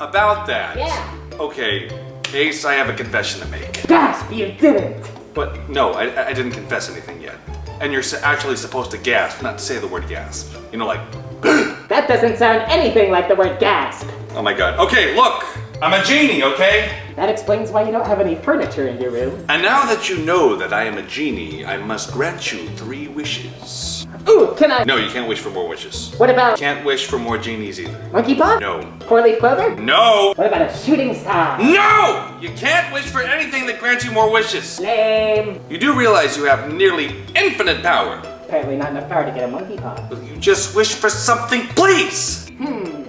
About that. Yeah. Okay, Ace, I have a confession to make. Gasp! You didn't! But no, I, I didn't confess anything yet. And you're actually supposed to gasp, not say the word gasp. You know, like, That doesn't sound anything like the word gasp. oh my god. Okay, look! I'm a genie, okay? That explains why you don't have any furniture in your room. And now that you know that I am a genie, I must grant you three wishes. Ooh, can I? No, you can't wish for more wishes. What about Can't wish for more genies either. monkey paw? No. Four leaf clover? No! What about a shooting star? No! You can't wish for anything that grants you more wishes. Lame. You do realize you have nearly infinite power. Apparently not enough power to get a monkey paw. Will you just wish for something, please? Hmm.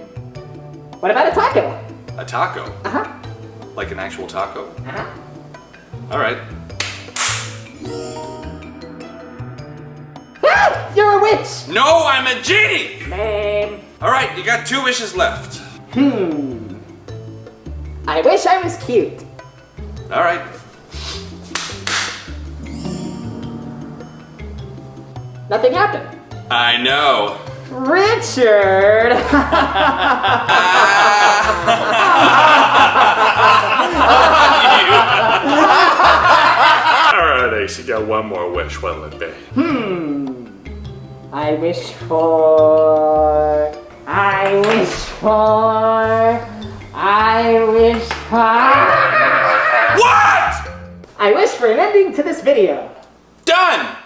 What about a taco? A taco. Uh huh. Like an actual taco? Uh huh. All right. Ah! You're a witch! No, I'm a genie! Lame. All right, you got two wishes left. Hmm. I wish I was cute. All right. Nothing happened. I know. Richard! All right, Ace, you got one more wish. What'll it be? hmm. I wish for. I wish for. Irish pie. What? I wish for an ending to this video. Done!